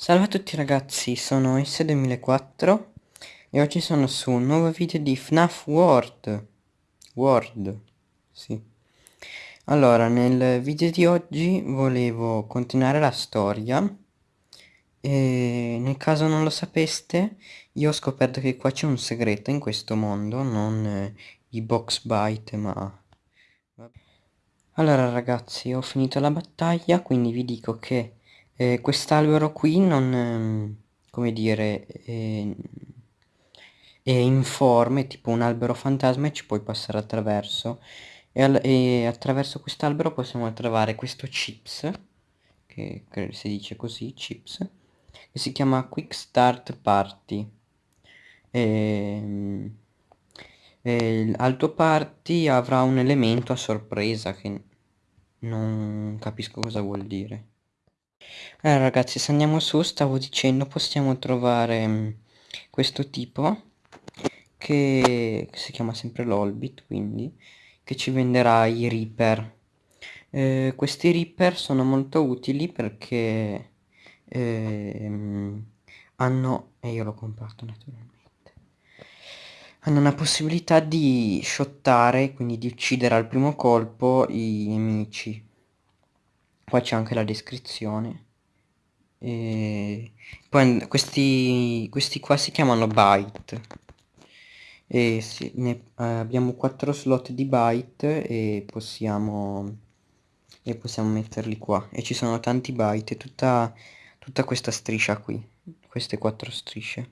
Salve a tutti ragazzi, sono S2004 e oggi sono su un nuovo video di FNAF World. World, sì. Allora, nel video di oggi volevo continuare la storia e nel caso non lo sapeste, io ho scoperto che qua c'è un segreto in questo mondo, non eh, i box bite, ma... Allora ragazzi, ho finito la battaglia, quindi vi dico che eh, quest'albero qui non, ehm, come dire, è, è informe, tipo un albero fantasma e ci puoi passare attraverso. E, al, e attraverso quest'albero possiamo trovare questo chips, che, che si dice così, chips, che si chiama Quick Start Party. E, e al tuo party avrà un elemento a sorpresa che non capisco cosa vuol dire. Allora ragazzi se andiamo su stavo dicendo possiamo trovare mh, questo tipo che, che si chiama sempre l'Olbit quindi che ci venderà i Reaper. Eh, questi Reaper sono molto utili perché eh, hanno, e io l'ho comprato naturalmente, hanno una possibilità di shottare, quindi di uccidere al primo colpo i nemici qua c'è anche la descrizione. E poi questi, questi qua si chiamano byte. E sì, ne, eh, abbiamo 4 slot di byte e possiamo e possiamo metterli qua. E ci sono tanti byte tutta, tutta questa striscia qui queste quattro strisce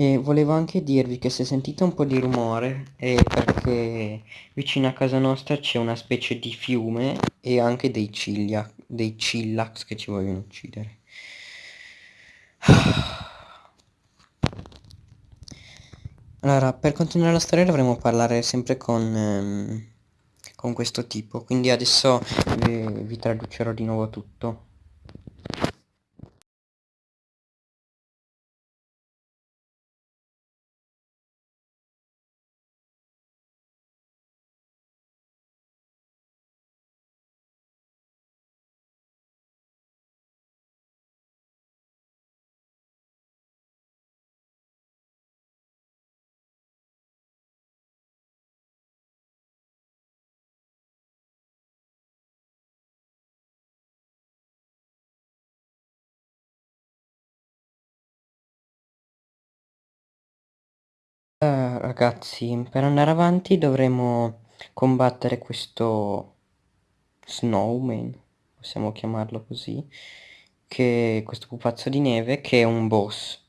e volevo anche dirvi che se sentite un po' di rumore è perché vicino a casa nostra c'è una specie di fiume e anche dei ciglia, dei cillax che ci vogliono uccidere. Allora, per continuare la storia dovremo parlare sempre con, ehm, con questo tipo, quindi adesso vi, vi traducerò di nuovo tutto. Uh, ragazzi, per andare avanti dovremo combattere questo snowman, possiamo chiamarlo così, che questo pupazzo di neve che è un boss.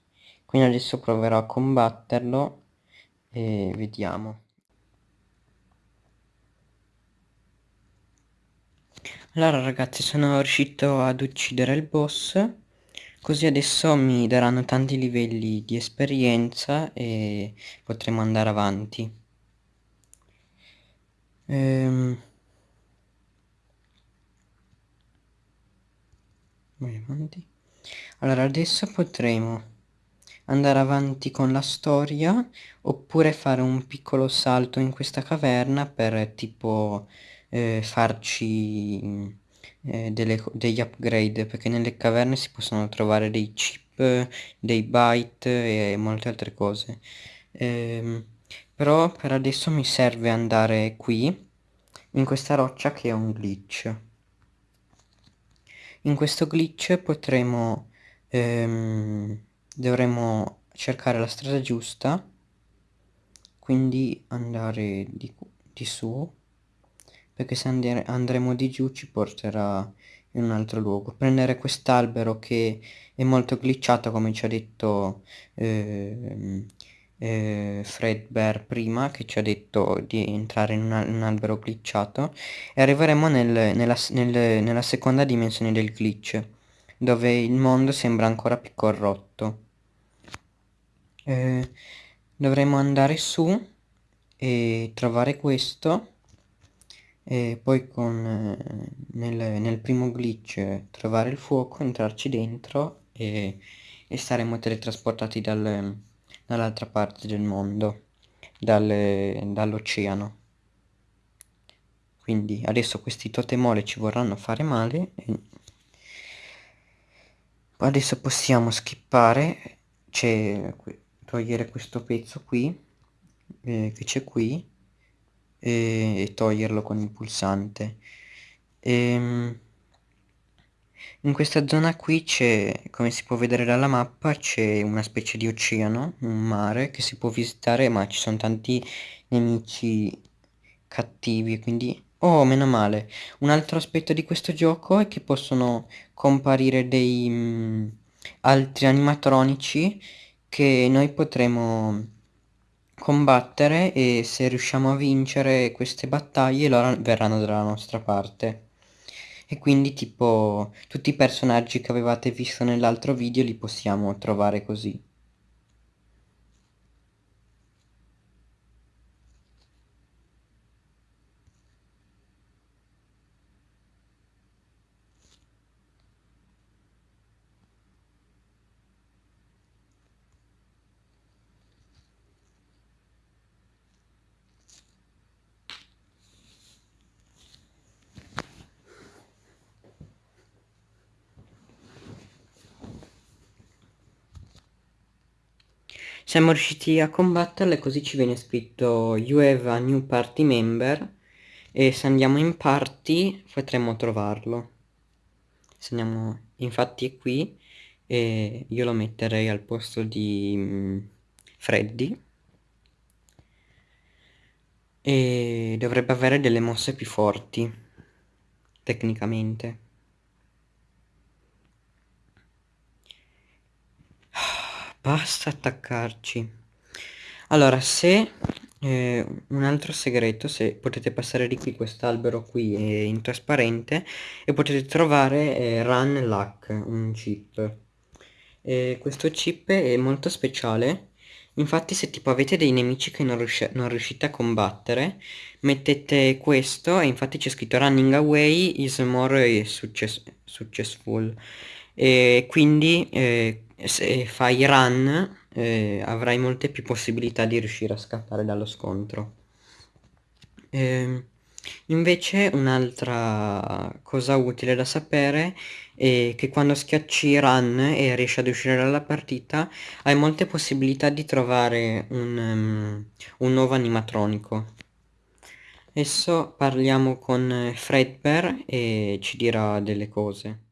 Quindi adesso proverò a combatterlo e vediamo. Allora ragazzi sono riuscito ad uccidere il boss Così adesso mi daranno tanti livelli di esperienza e potremo andare avanti. Ehm... Allora adesso potremo andare avanti con la storia oppure fare un piccolo salto in questa caverna per tipo eh, farci eh, delle, degli upgrade perché nelle caverne si possono trovare dei chip, dei byte e molte altre cose. Ehm, però per adesso mi serve andare qui, in questa roccia che è un glitch. In questo glitch potremo, ehm, dovremo cercare la strada giusta, quindi andare di, di su perché se andre andremo di giù ci porterà in un altro luogo. Prendere quest'albero che è molto glitchato come ci ha detto eh, eh, Fred Bear prima, che ci ha detto di entrare in, in un albero glitchato e arriveremo nel, nella, nel, nella seconda dimensione del glitch, dove il mondo sembra ancora più corrotto. Eh, dovremo andare su e trovare questo e poi con, eh, nel, nel, primo glitch trovare il fuoco, entrarci dentro e, e saremo teletrasportati dal, dall'altra parte del mondo, dal, dall'oceano. Quindi adesso questi totemole ci vorranno fare male adesso possiamo skippare togliere questo pezzo qui eh, che c'è qui e, e, toglierlo con il pulsante. E, ehm, in questa zona qui c'è come si può vedere dalla mappa c'è una specie di oceano un mare che si può visitare ma ci sono tanti nemici cattivi quindi oh meno male. Un altro aspetto di questo gioco è che possono comparire dei mh, mm, altri animatronici che noi potremo combattere e se riusciamo a vincere queste battaglie loro verranno dalla nostra parte e quindi tipo tutti i personaggi che avevate visto nell'altro video li possiamo trovare così. Siamo riusciti a combatterle così ci viene scritto You have a new party member e se andiamo in party potremmo trovarlo. Se andiamo infatti è qui e io lo metterei al posto di um, Freddy e dovrebbe avere delle mosse più forti tecnicamente. Basta attaccarci. Allora, se eh, un altro segreto, se potete passare di qui, quest'albero qui è in trasparente e potete trovare eh, Run Luck, un chip. E questo chip è molto speciale. Infatti se tipo avete dei nemici che non, riusci non riuscite a combattere, mettete questo e infatti c'è scritto Running Away is more success successful. E quindi eh, se fai run eh, avrai molte più possibilità di riuscire a scappare dallo scontro. Eh, invece un'altra cosa utile da sapere è che quando schiacci run e riesci ad uscire dalla partita hai molte possibilità di trovare un, um, un nuovo animatronico. Adesso parliamo con Fredbear e ci dirà delle cose.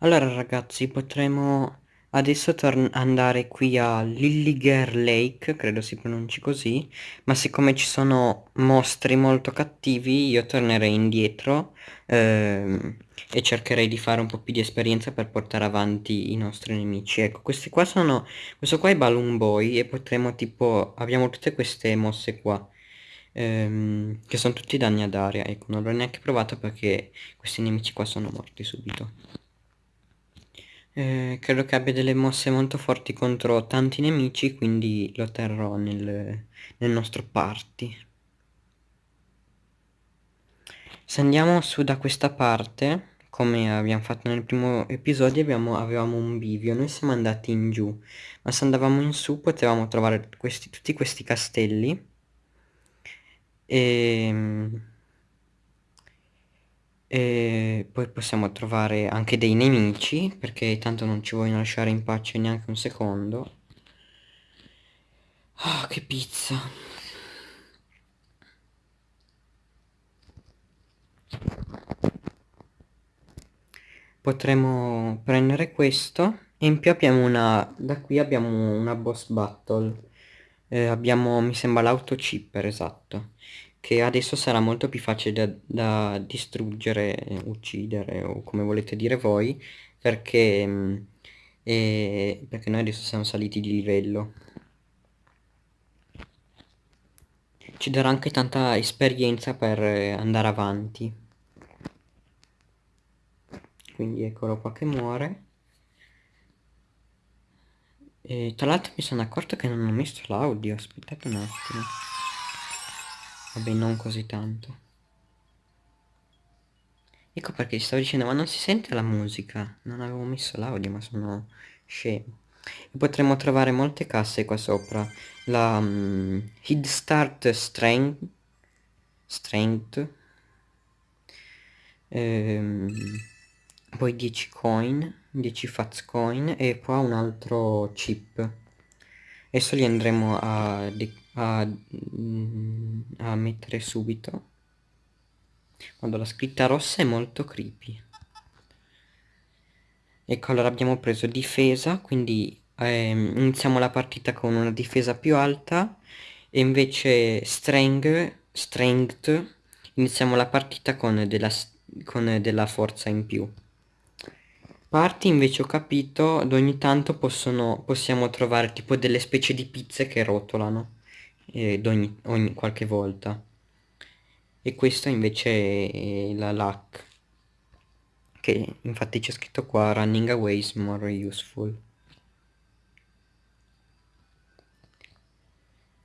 Allora ragazzi potremo adesso andare qui a Lilliger Lake, credo si pronunci così, ma siccome ci sono mostri molto cattivi io tornerei indietro ehm, e cercherei di fare un po' più di esperienza per portare avanti i nostri nemici. Ecco, questi qua sono, questo qua è Balloon Boy e potremo tipo, abbiamo tutte queste mosse qua. Ehm, che sono tutti danni ad aria, ecco, non l'ho neanche provato perché questi nemici qua sono morti subito. Eh, credo che abbia delle mosse molto forti contro tanti nemici, quindi lo terrò nel, nel nostro party. Se andiamo su da questa parte, come abbiamo fatto nel primo episodio, abbiamo, avevamo un bivio, noi siamo andati in giù, ma se andavamo in su potevamo trovare questi, tutti questi castelli. E ehm, e poi possiamo trovare anche dei nemici, perché tanto non ci vogliono lasciare in pace neanche un secondo. Ah, oh, che pizza. Potremmo prendere questo e in più abbiamo una... da qui abbiamo una boss battle. Eh, abbiamo, mi sembra, l'autochipper, esatto che adesso sarà molto più facile da, da distruggere, uccidere o come volete dire voi, perché, mm, eh, perché noi adesso siamo saliti di livello. ci darà anche tanta esperienza per andare avanti. Quindi eccolo qua che muore. E tra l'altro mi sono accorto che non ho messo l'audio aspettate un attimo vabbè non così tanto. Ecco perché stavo dicendo ma non si sente la musica. Non avevo messo l'audio ma sono scemo. Potremmo trovare molte casse qua sopra. La um, Head Start Strength Strength. Ehm, poi 10 coin 10 fats coin e poi un altro chip. Adesso li andremo a, a, mm, a mettere subito. Quando la scritta rossa è molto creepy. Ecco allora abbiamo preso difesa quindi ehm, iniziamo la partita con una difesa più alta e invece strength, strength iniziamo la partita con della, con della forza in più. Parti invece ho capito ad ogni tanto possono, possiamo trovare tipo delle specie di pizze che rotolano eh, ogni, ogni qualche volta. E questo invece è la luck che infatti c'è scritto qua running away is more useful.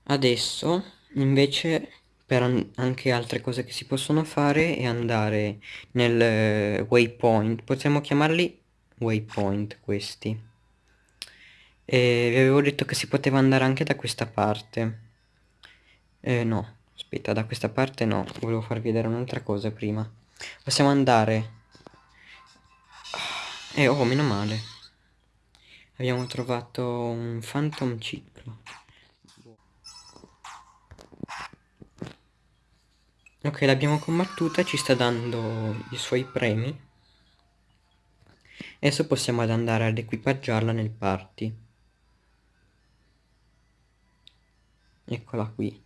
Adesso invece per anche altre cose che si possono fare è andare nel eh, waypoint. Possiamo chiamarli waypoint questi. E vi avevo detto che si poteva andare anche da questa parte eh, no aspetta da questa parte no volevo farvi vedere un'altra cosa prima possiamo andare eh, oh, meno male. Abbiamo trovato un Phantom Ciclo. Ok, l'abbiamo combattuta, ci sta dando i suoi premi. Adesso possiamo andare ad equipaggiarla nel party. Eccola qui.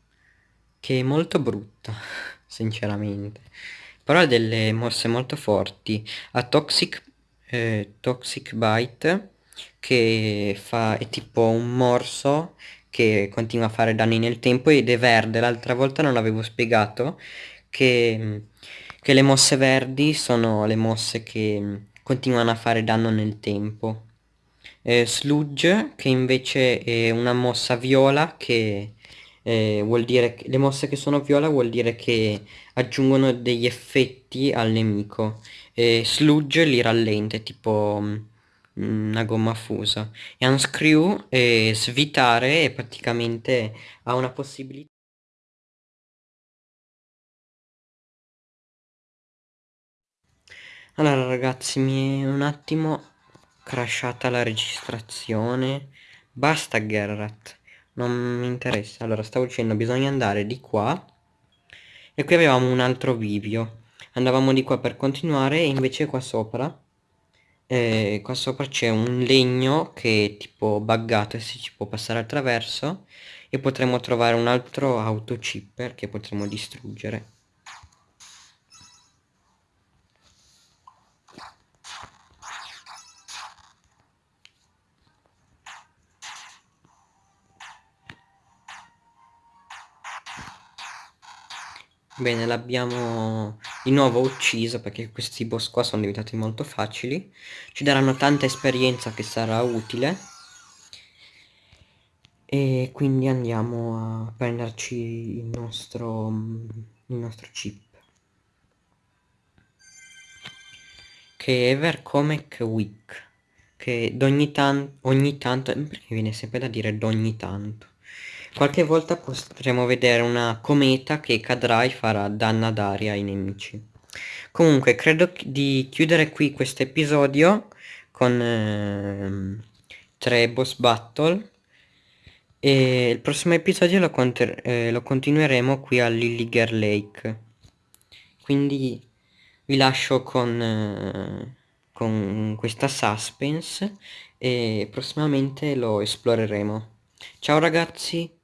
Che è molto brutta, sinceramente. Però ha delle mosse molto forti. Ha Toxic eh, Toxic Bite che fa, è tipo un morso che continua a fare danni nel tempo ed è verde. L'altra volta non l'avevo spiegato che, che le mosse verdi sono le mosse che continuano a fare danno nel tempo. Eh, sludge che invece è una mossa viola che eh, vuol dire che le mosse che sono viola vuol dire che aggiungono degli effetti al nemico. E sludge li rallenta tipo mm, una gomma fusa. E unscrew e svitare e praticamente ha una possibilità allora ragazzi mi è un attimo crashata la registrazione. Basta Gerrat non mi interessa. Allora stavo dicendo bisogna andare di qua. E qui avevamo un altro bivio andavamo di qua per continuare e invece qua sopra eh, qua sopra c'è un legno che è tipo buggato e si ci può passare attraverso e potremo trovare un altro autochipper che potremo distruggere Bene, l'abbiamo di nuovo ucciso perché questi boss qua sono diventati molto facili. Ci daranno tanta esperienza che sarà utile. E quindi andiamo a prenderci il nostro, il nostro chip. Che è Evercomic Week. Che ogni, tan ogni tanto... Perché viene sempre da dire d'ogni tanto Qualche volta potremo vedere una cometa che cadrà e farà danno d'aria ai nemici. Comunque, credo di chiudere qui questo episodio con eh, tre boss battle. E il prossimo episodio lo, eh, lo continueremo qui a Lilliger Lake. Quindi vi lascio con, eh, con questa suspense e prossimamente lo esploreremo. Ciao ragazzi!